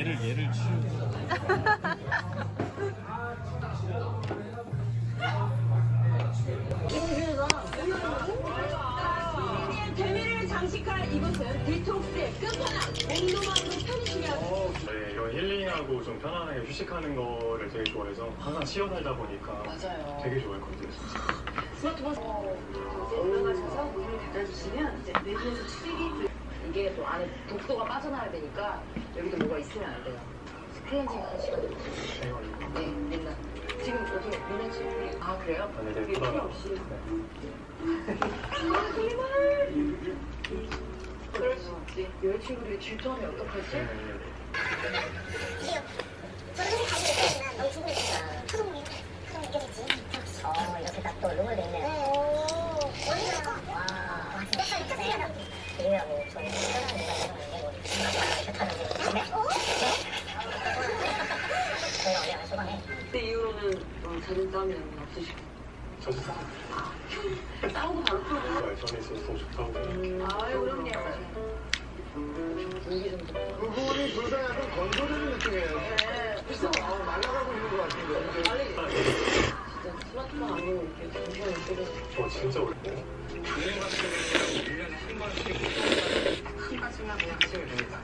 얘를 얘를 치우고 재미를 장식할 이곳은 디톡스의 끝판왕 온도만으로 편의시면 네, 이런 힐링하고 좀 편안하게 휴식하는 거를 되게 좋아해서 항상 쉬어 살다 보니까 맞아요. 되게 좋아했거든요. 진짜. 스마트폰 올라가셔서 문을 닫아주시면 이제 내부에서 출입이 이게 또 안에 독소가 빠져나와야 되니까 여기도 뭐가 있으면 안 돼요. 클렌징 하는 시간이 있어요. 네, 맨날. 지금 어떻게 맨날 지금 아 그래요? 아니, 네, 그러나. 필요 없이. 아, 정말. 그럴 수 있지. 여자친구들이 질투하면 어떡하지? 네. 저는 사실 가지고 있지만 너무 궁금했어. 파동이 파동 느껴지지? 어 이렇게 딱 또 룸을 돼 있네요. 오 원래가 와 진짜 저희 이유가 있는 게 뭐, 타는지. 네? 어? 저희가 원래 소방에 그때 이후로는 어, 잦은 싸움이 없으시고. 싸워. 싸우고 바로 풀고. 전에 있어서 더 좋다고. 아유, 그럼요. 분위기 좀. 그분이 둘다 약간 건조되는 느낌이에요. 그래서 아, 날아가고 있는 것 같은데. 진짜 투마투마 안 보고 이렇게 정신을 못 차려서. 저 진짜 어렵고. 한 가지만 그냥 하시면 됩니다.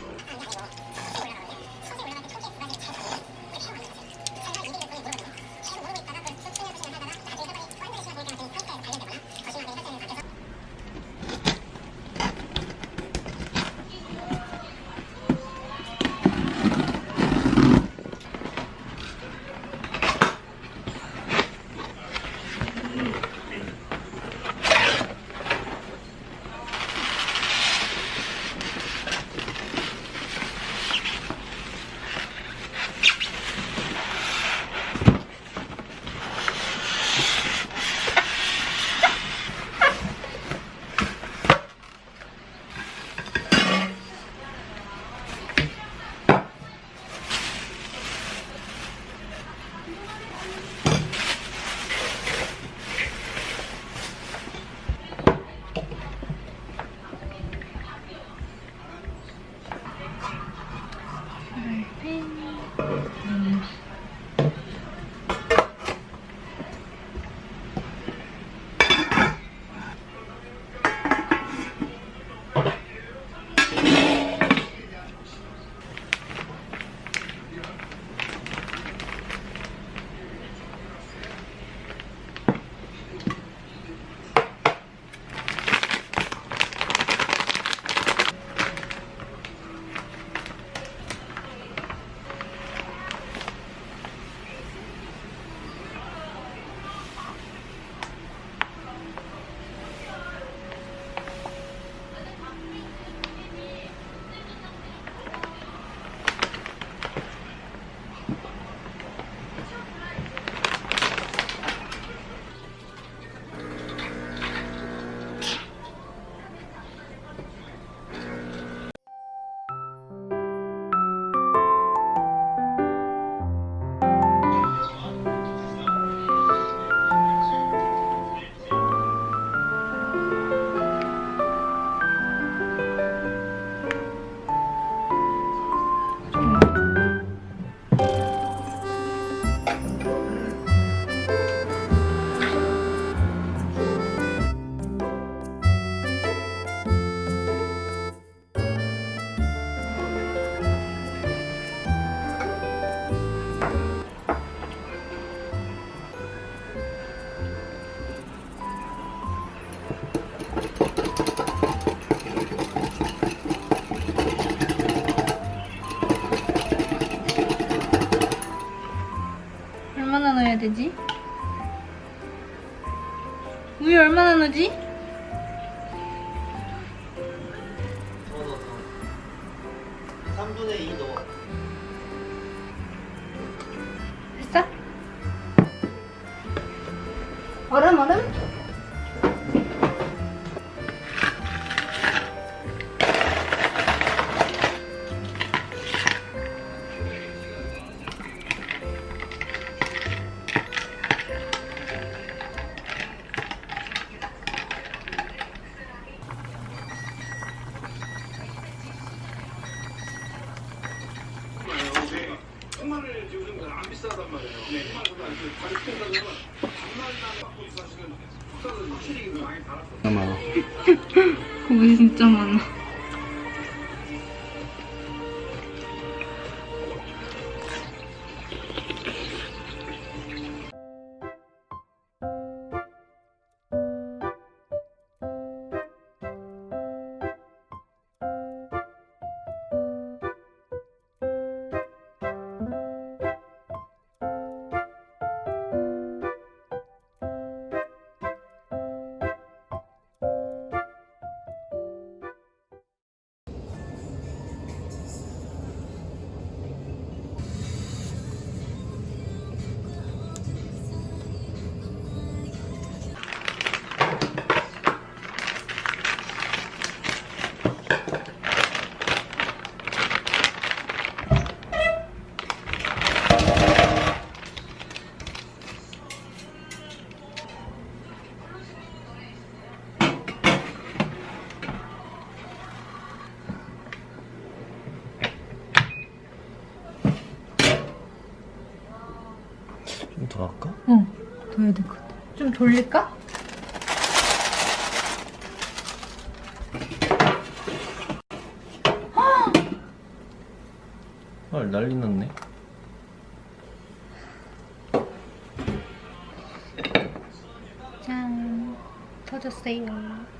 3분의 2 넣어. 됐어? 얼음 얼음? 돌릴까? 헐 난리 났네 짠, 터졌어요.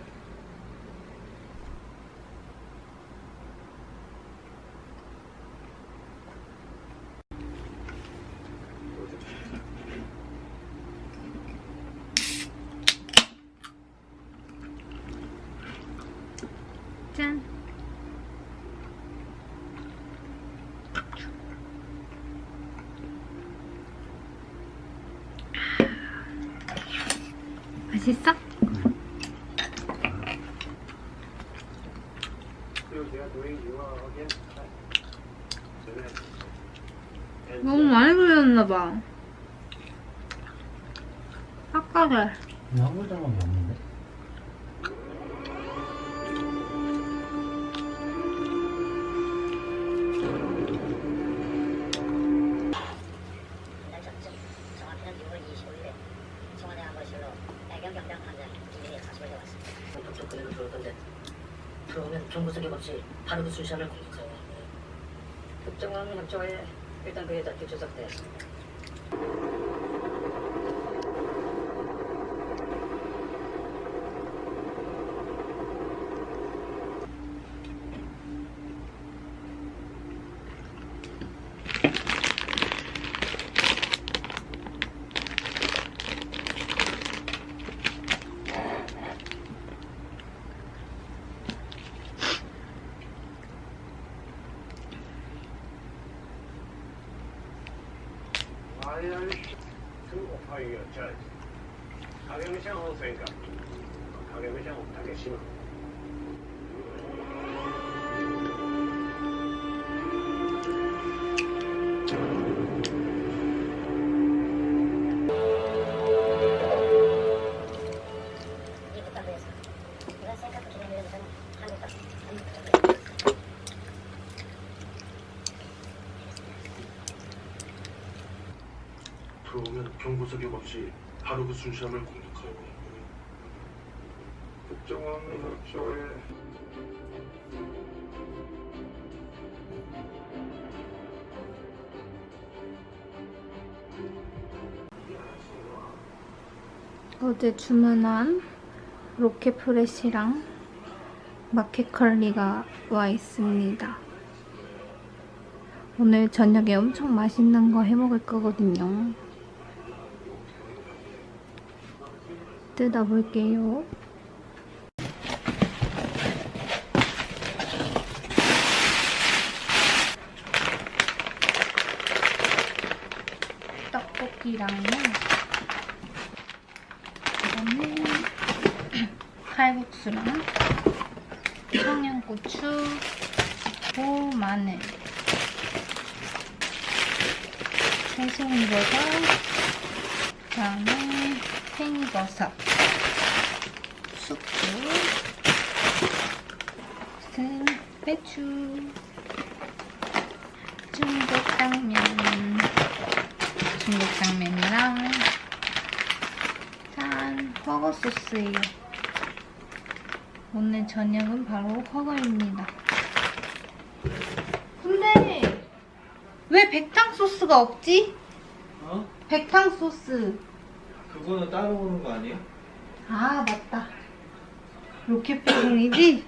짠. 맛있어? 너무 많이. 아까래. 한 글자밖 정보 소개 없이 바로 그 순시함을 공격하고 국정원 협조에 일단 그 여자 뒷조작돼. 아니 순시함을 공격하고 국정원 협조에 어제 주문한 로켓 프레시랑 마켓 컬리가 와 있습니다. 오늘 저녁에 엄청 맛있는 거 해 먹을 거거든요. 뜯어볼게요. 떡볶이랑은 이거는 칼국수랑 청양고추, 고 마늘, 새송이버섯, 그다음에 팽이버섯, 무슨 배추, 중국 당면, 중국 당면이랑 짠, 허거 소스예요. 오늘 저녁은 바로 허거입니다. 근데 왜 백탕 소스가 없지? 어? 백탕 소스. 그거는 따로 오는 거 아니에요? 아 맞다. 로켓 배송이지?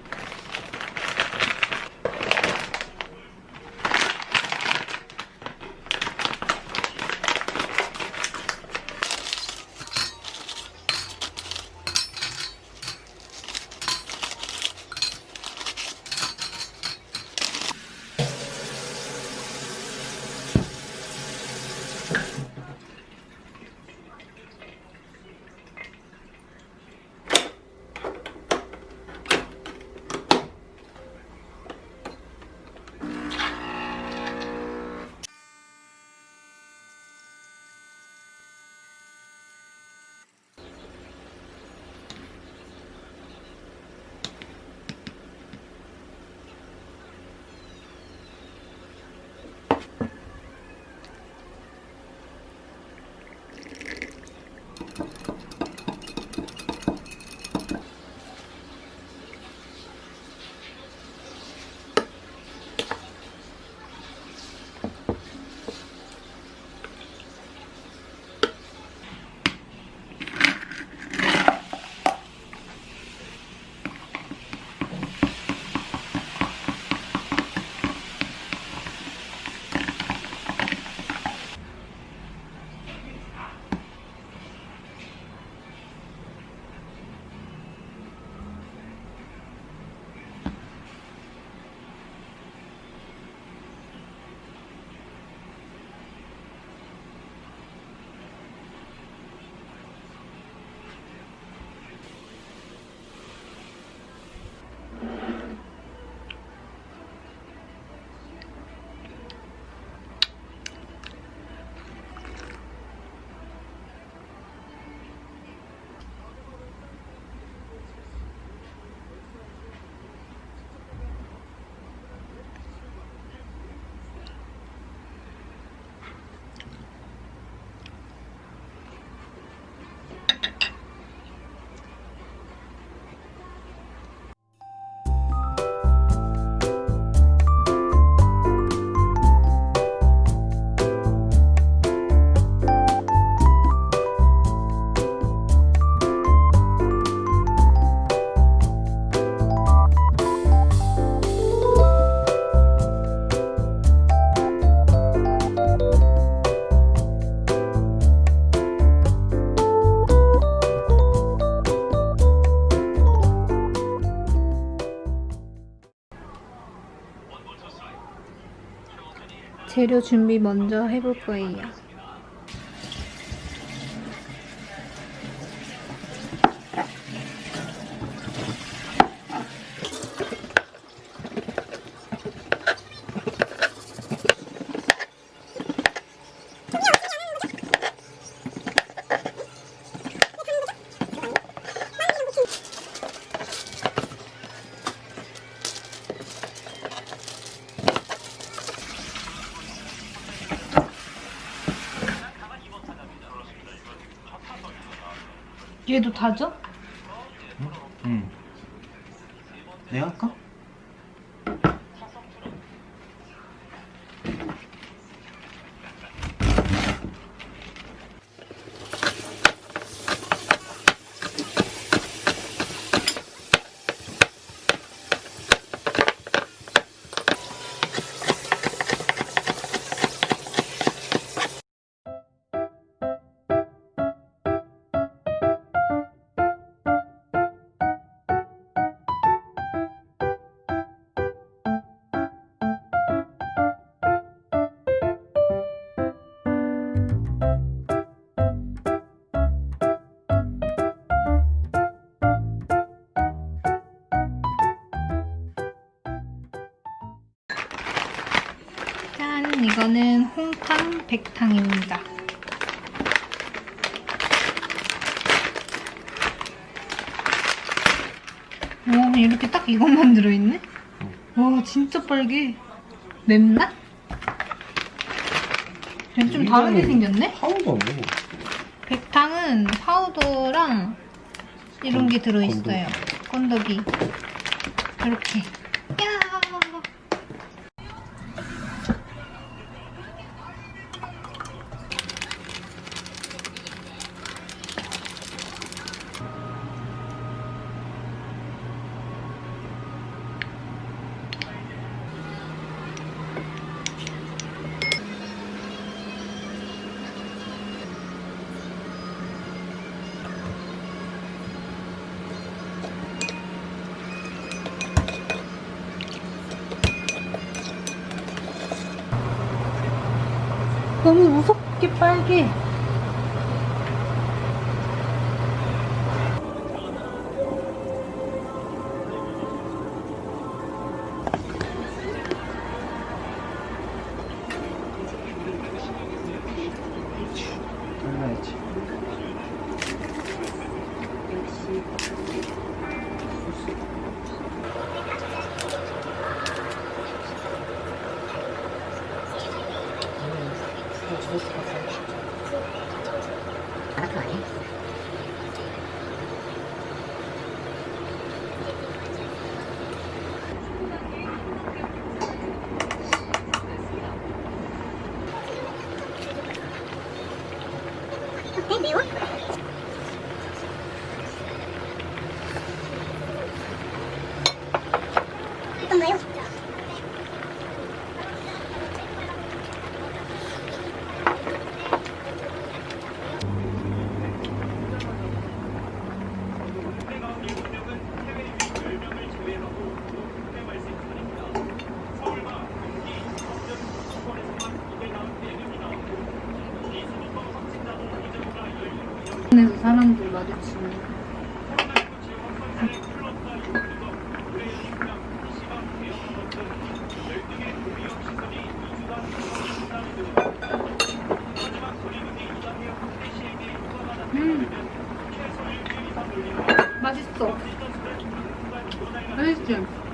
재료 준비 먼저 해볼 거예요. 얘도 다져? 짠! 이거는 홍탕 백탕입니다. 오, 이렇게 딱 이것만 들어있네? 와, 진짜 빨개. 맵나? 얘좀 다르게 생겼네? 안 먹어. 백탕은 파우더랑 이런 게 들어있어요. 건더기. 이렇게. 너무 무섭게 빨개. 맛있어. 맛있지?